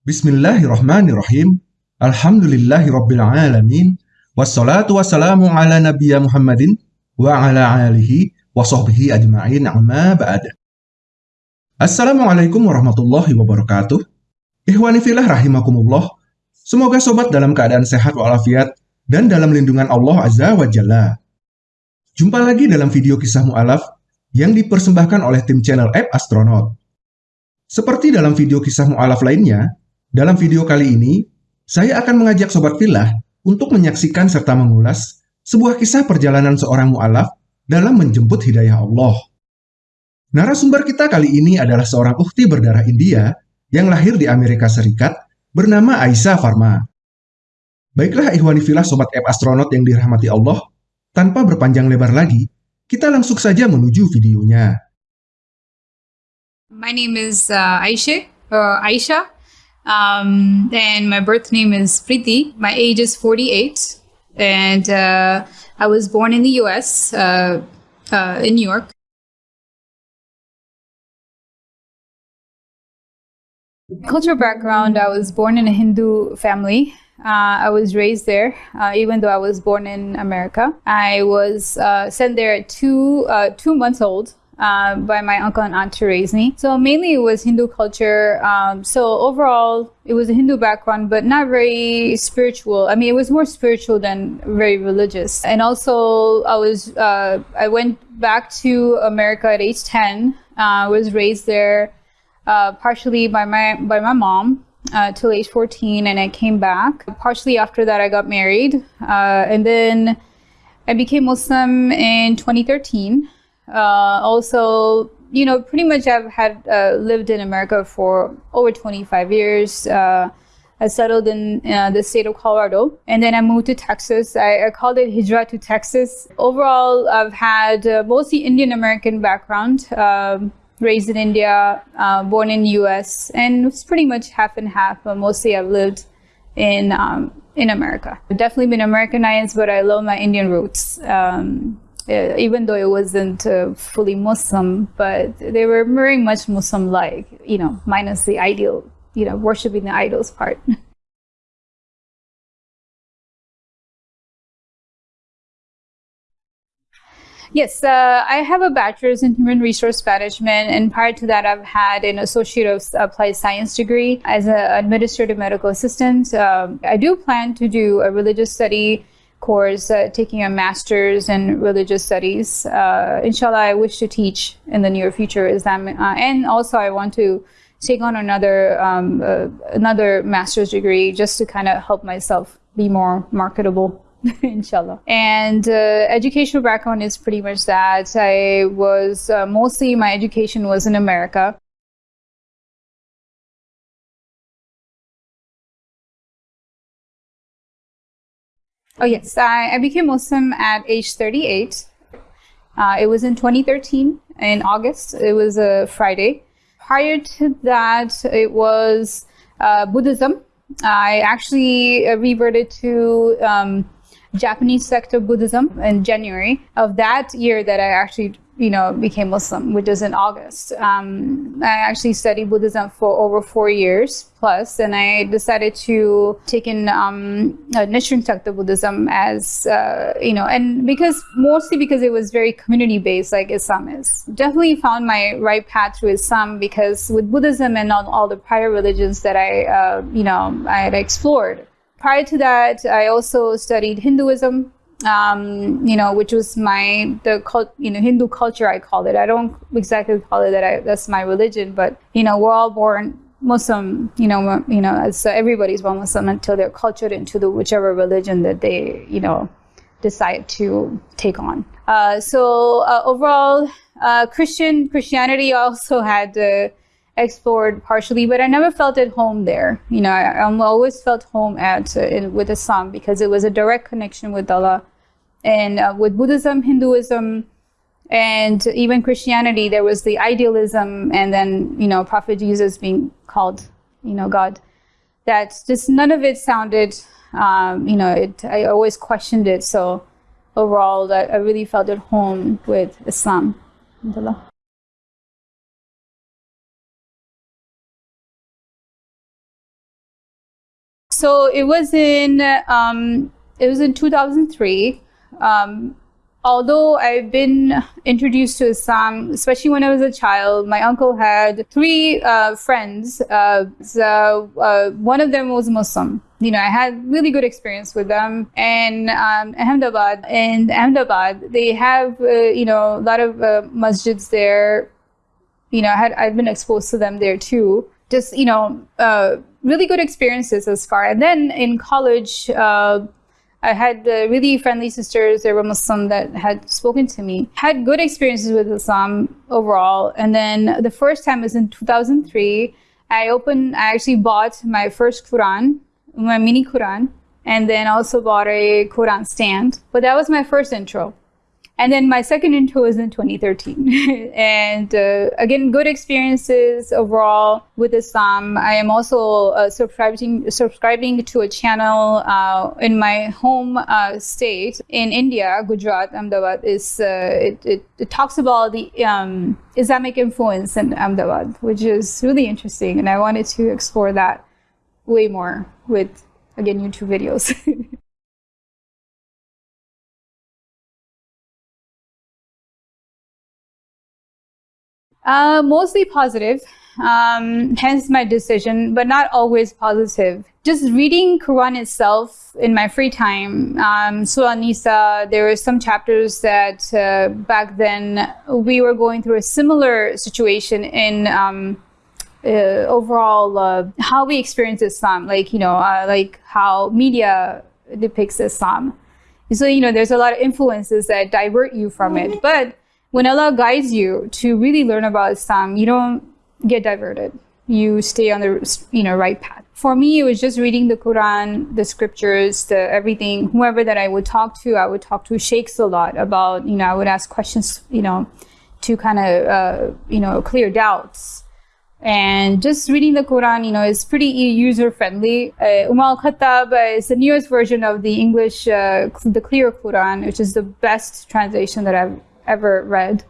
Bismillahirrahmanirrahim. Alhamdulillahirrabbilalamin. Wassalatu wassalamu ala nabiyya Muhammadin wa ala alihi wa sahbihi ajma'in amma ba'd. Assalamualaikum warahmatullahi wabarakatuh. Ihwani filah rahimakumullah. Semoga sobat dalam keadaan sehat walafiat dan dalam lindungan Allah Azza wa Jalla. Jumpa lagi dalam video kisah mu'alaf yang dipersembahkan oleh tim channel App Astronaut. Seperti dalam video kisah mu'alaf lainnya, dalam video kali ini, saya akan mengajak Sobat Filah untuk menyaksikan serta mengulas sebuah kisah perjalanan seorang mu'alaf dalam menjemput hidayah Allah. Narasumber kita kali ini adalah seorang ukti berdarah India yang lahir di Amerika Serikat bernama Aisyah Farma. Baiklah Ikhwani Filah Sobat App Astronaut yang dirahmati Allah, tanpa berpanjang lebar lagi, kita langsung saja menuju videonya. My name is uh, Aisha, uh, Aisha. Um, and my birth name is Priti. My age is 48. And uh, I was born in the US, uh, uh, in New York. Cultural background I was born in a Hindu family. Uh, I was raised there, uh, even though I was born in America. I was uh, sent there at two, uh, two months old uh, by my uncle and aunt to raise me. So mainly it was Hindu culture. Um, so overall, it was a Hindu background, but not very spiritual. I mean, it was more spiritual than very religious. And also, I was uh, I went back to America at age 10. I uh, was raised there uh, partially by my by my mom. Uh, till age 14 and I came back. Partially after that I got married and then I became Muslim in 2013 uh, also, you know, pretty much I've had uh, lived in America for over 25 years. Uh, I settled in uh, the state of Colorado and then I moved to Texas. I, I called it Hijra to Texas. Overall, I've had uh, mostly Indian American background, um, raised in India, uh, born in the US, and it's pretty much half and half, but mostly I've lived in, um, in America. I've definitely been Americanized, but I love my Indian roots. Um, uh, even though it wasn't uh, fully Muslim, but they were very much Muslim-like, you know, minus the ideal, you know, worshiping the idols part. Yes, uh, I have a bachelor's in human resource management, and prior to that, I've had an associate of applied science degree as an administrative medical assistant. Um, I do plan to do a religious study course, uh, taking a master's in religious studies. Uh, inshallah, I wish to teach in the near future Islam, uh, and also I want to take on another um, uh, another master's degree just to kind of help myself be more marketable. inshallah and uh, educational background is pretty much that i was uh, mostly my education was in america Oh, yes. I, I became Muslim at age 38. Uh, it was in 2013 in August. It was a Friday. Prior to that, it was uh, Buddhism. I actually uh, reverted to um, Japanese sect of Buddhism in January of that year that I actually you know, became Muslim, which is in August. Um, I actually studied Buddhism for over four years plus, and I decided to take in um, Nichiren Shoshu Buddhism as, uh, you know, and because mostly because it was very community based, like Islam is. Definitely found my right path through Islam because with Buddhism and all, all the prior religions that I, uh, you know, I had explored. Prior to that, I also studied Hinduism um, you know, which was my the cult, you know, Hindu culture. I call it. I don't exactly call it that. I, that's my religion, but you know, we're all born Muslim. You know, you know, so everybody's born Muslim until they're cultured into the whichever religion that they, you know, decide to take on. Uh, so uh, overall, uh, Christian Christianity also had explored partially, but I never felt at home there. You know, I, I always felt home at uh, in, with Islam because it was a direct connection with Allah and uh, with Buddhism, Hinduism, and even Christianity, there was the idealism, and then you know Prophet Jesus being called, you know, God. That just none of it sounded, um, you know, it. I always questioned it. So overall, that I really felt at home with Islam. So it was in um, it was in 2003. Um, although I've been introduced to Islam, especially when I was a child, my uncle had three uh, friends. Uh, so, uh, one of them was Muslim. You know, I had really good experience with them. And um, Ahmedabad, in Ahmedabad, they have, uh, you know, a lot of uh, masjids there. You know, I had I've been exposed to them there too. Just you know, uh, really good experiences as far. And then in college I had uh, really friendly sisters. They were Muslim that had spoken to me. Had good experiences with Islam overall. And then the first time was in 2003. I opened, I actually bought my first Quran, my mini Quran, and then also bought a Quran stand. But that was my first intro. And then my second intro was in 2013. and uh, again, good experiences overall with Islam. I am also uh, subscribing, subscribing to a channel uh, in my home uh, state in India, Gujarat, Ahmedabad. Is, uh, it, it, it, talks about the um, Islamic influence in Ahmedabad, which is really interesting. And I wanted to explore that way more with, again, YouTube videos. Uh, mostly positive, um, hence my decision, but not always positive. Just reading Quran itself in my free time, um, Surah Nisa, there were some chapters that uh, back then we were going through a similar situation in um, uh, overall uh, how we experience Islam, like, you know, uh, like how media depicts Islam. So, you know, there's a lot of influences that divert you from it. But when Allah guides you to really learn about Islam, you don't get diverted. You stay on the you know right path. For me, it was just reading the Quran, the scriptures, the everything. Whoever that I would talk to, I would talk to sheikhs a lot about. You know, I would ask questions. You know, to kind of uh, you know clear doubts. And just reading the Quran, you know, is pretty user friendly. Uh, Umm al-Khattab is the newest version of the English, uh, the clear Quran, which is the best translation that I've ever read.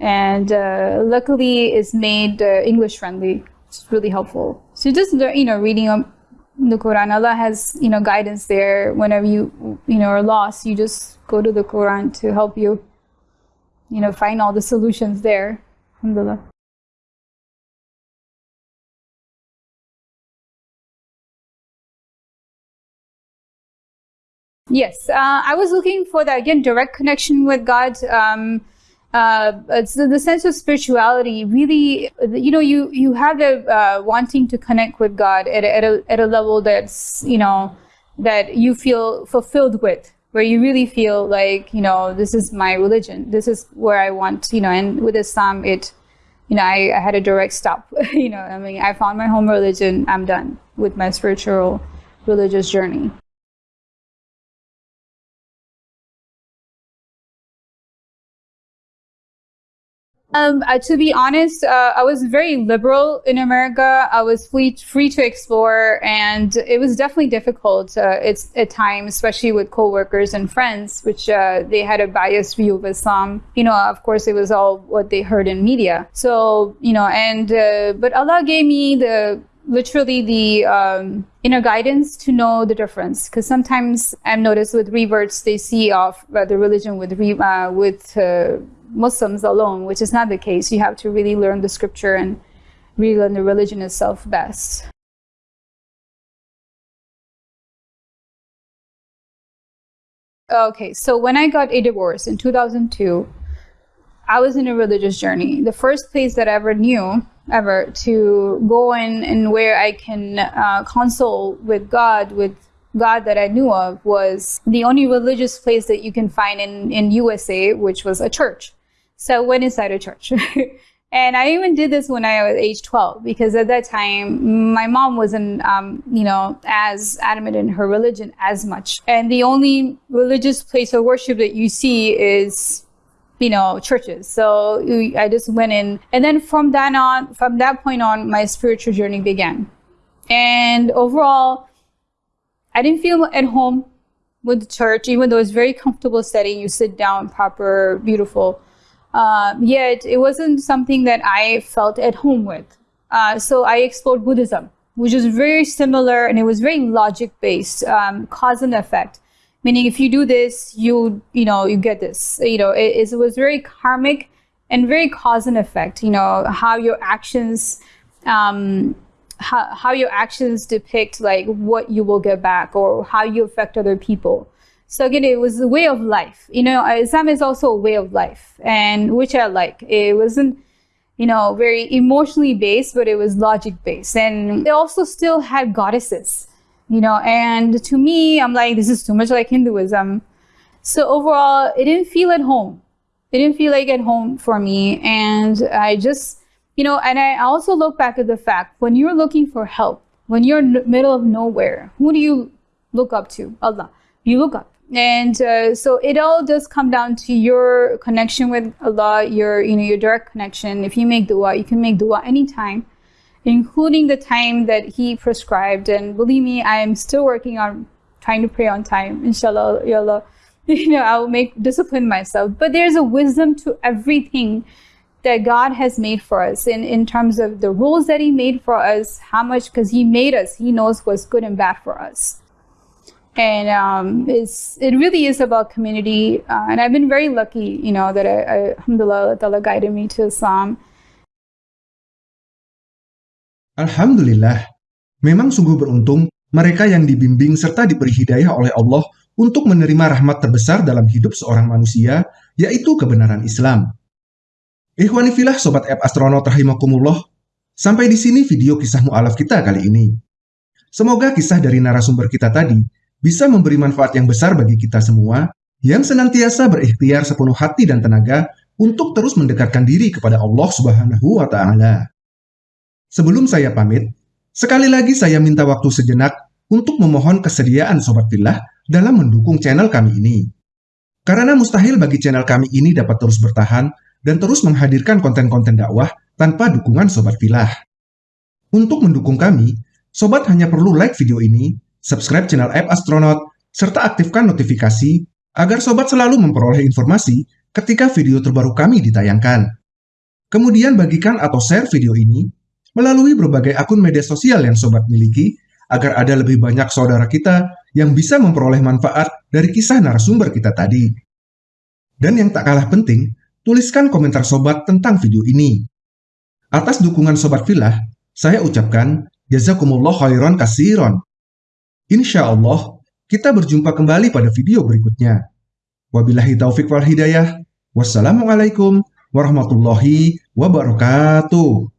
And uh, luckily, it's made uh, English friendly. It's really helpful. So just you know, reading the Quran, Allah has you know guidance there. Whenever you you know are lost, you just go to the Quran to help you. You know, find all the solutions there. Alhamdulillah. Yes, uh, I was looking for that again direct connection with God. Um, uh, the, the, sense of spirituality. Really, you know, you you have the uh, wanting to connect with God at a, at a at a level that's you know that you feel fulfilled with, where you really feel like you know this is my religion. This is where I want. You know, and with Islam, it you know I, I had a direct stop. you know, I mean, I found my home religion. I'm done with my spiritual religious journey. Um, uh, to be honest, uh, I was very liberal in America. I was free, free to explore, and it was definitely difficult. Uh, it's at times, especially with coworkers and friends, which uh, they had a biased view of Islam. You know, of course, it was all what they heard in media. So, you know, and uh, but Allah gave me the literally the um, inner guidance to know the difference. Because sometimes I've noticed with reverts, they see off uh, the religion with re- uh, with uh, Muslims alone, which is not the case. You have to really learn the scripture and really learn the religion itself best. Okay, so when I got a divorce in 2002, I was in a religious journey. The first place that I ever knew, ever, to go in and where I can uh, console with God, with God that I knew of, was the only religious place that you can find in, in USA, which was a church. So I went inside a church. and I even did this when I was age 12 because at that time my mom wasn't, um, you know, as adamant in her religion as much. And the only religious place of worship that you see is you know churches. So i just went in. And then from that on from that point on my spiritual journey began. And overall i didn't feel at home with the church even though it's very comfortable setting. You sit down proper beautiful uh, yet it wasn't something that I felt at home with. Uh, so I explored Buddhism. which is very similar and it was very logic based, um, cause and effect. Meaning, if you do this, you you know you get this. You know, it, it was very karmic and very cause and effect. You know how your actions, um, how how your actions depict like what you will get back or how you affect other people. So again, it was a way of life. You know, uh, Islam is also a way of life, and which I like. It wasn't you know, very emotionally based, but it was logic based. And they also still had goddesses, you know, and to me, I'm like, this is too much like Hinduism. So overall, it didn't feel at home. It didn't feel like at home for me. And I just, you know, and I also look back at the fact when you're looking for help, when you're in the middle of nowhere, who do you look up to? Allah. You look up and uh, so it all does come down to your connection with Allah, your you know your direct connection. If you make dua, you can make dua anytime, including the time that He prescribed. And believe me, I am still working on trying to pray on time. Inshallah, ya Allah, you know I will make discipline myself. But there's a wisdom to everything that God has made for us in, in terms of the rules that He made for us, how much, because He made us, He knows what's good and bad for us and um, it's it really is about community. Uh, and I've been very lucky, you know, that I, I Alhamdulillah, Allah guided me to Islam. Alhamdulillah, memang sungguh beruntung mereka yang dibimbing serta diberi hidayah oleh Allah untuk menerima rahmat terbesar dalam hidup seorang manusia, yaitu kebenaran Islam. Ikhwanifilah Sobat App Astronaut Rahimakumullah, sampai di sini video kisah mu'alaf kita kali ini. Semoga kisah dari narasumber kita tadi bisa memberi manfaat yang besar bagi kita semua yang senantiasa berikhtiar sepenuh hati dan tenaga untuk terus mendekatkan diri kepada Allah Subhanahu wa taala. Sebelum saya pamit, sekali lagi saya minta waktu sejenak untuk memohon kesediaan sobat Fillah dalam mendukung channel kami ini. Karena mustahil bagi channel kami ini dapat terus bertahan dan terus menghadirkan konten-konten dakwah tanpa dukungan sobat Fillah. Untuk mendukung kami, sobat hanya perlu like video ini subscribe channel App Astronaut, serta aktifkan notifikasi agar sobat selalu memperoleh informasi ketika video terbaru kami ditayangkan. Kemudian bagikan atau share video ini melalui berbagai akun media sosial yang sobat miliki agar ada lebih banyak saudara kita yang bisa memperoleh manfaat dari kisah narasumber kita tadi. Dan yang tak kalah penting, tuliskan komentar sobat tentang video ini. Atas dukungan sobat filah, saya ucapkan jazakumullah khairan kasiron. Insya Allah, kita berjumpa kembali pada video berikutnya. Wabillahi taufik wal hidayah. Wassalamualaikum warahmatullahi wabarakatuh.